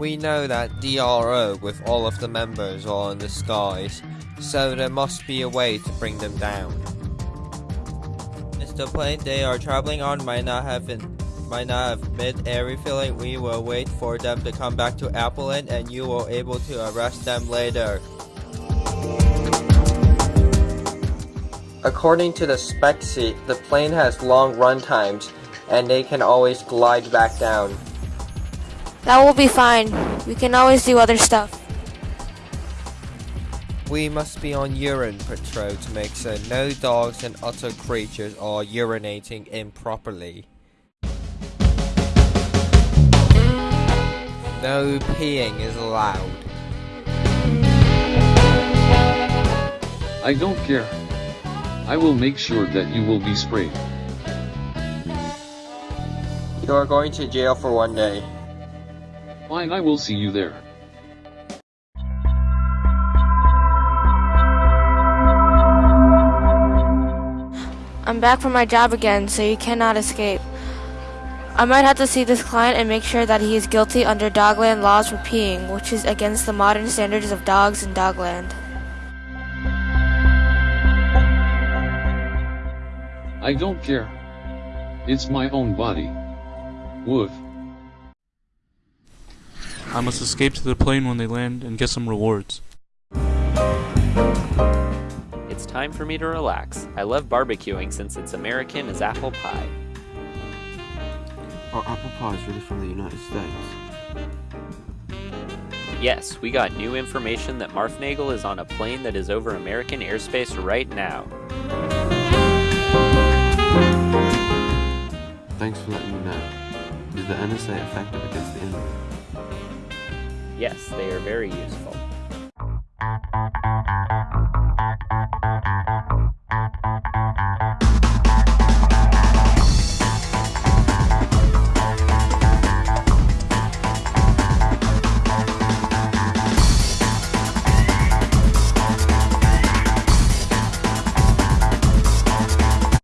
We know that DRO with all of the members are in the skies, so there must be a way to bring them down. Mr. plane they are traveling on might not have been, might not have mid-air refueling. We will wait for them to come back to Appleton and you will able to arrest them later. According to the spec sheet, the plane has long run times and they can always glide back down. That will be fine. We can always do other stuff. We must be on urine patrol to make sure no dogs and other creatures are urinating improperly. No peeing is allowed. I don't care. I will make sure that you will be sprayed. You are going to jail for one day. Fine, I will see you there. I'm back from my job again, so you cannot escape. I might have to see this client and make sure that he is guilty under Dogland laws for peeing, which is against the modern standards of dogs in Dogland. I don't care. It's my own body. Woof. I must escape to the plane when they land and get some rewards. It's time for me to relax. I love barbecuing since it's American as apple pie. Are apple pies really from the United States? Yes, we got new information that Marfnagel is on a plane that is over American airspace right now. Thanks for letting me know. Is the NSA effective against the enemy? Yes, they are very useful.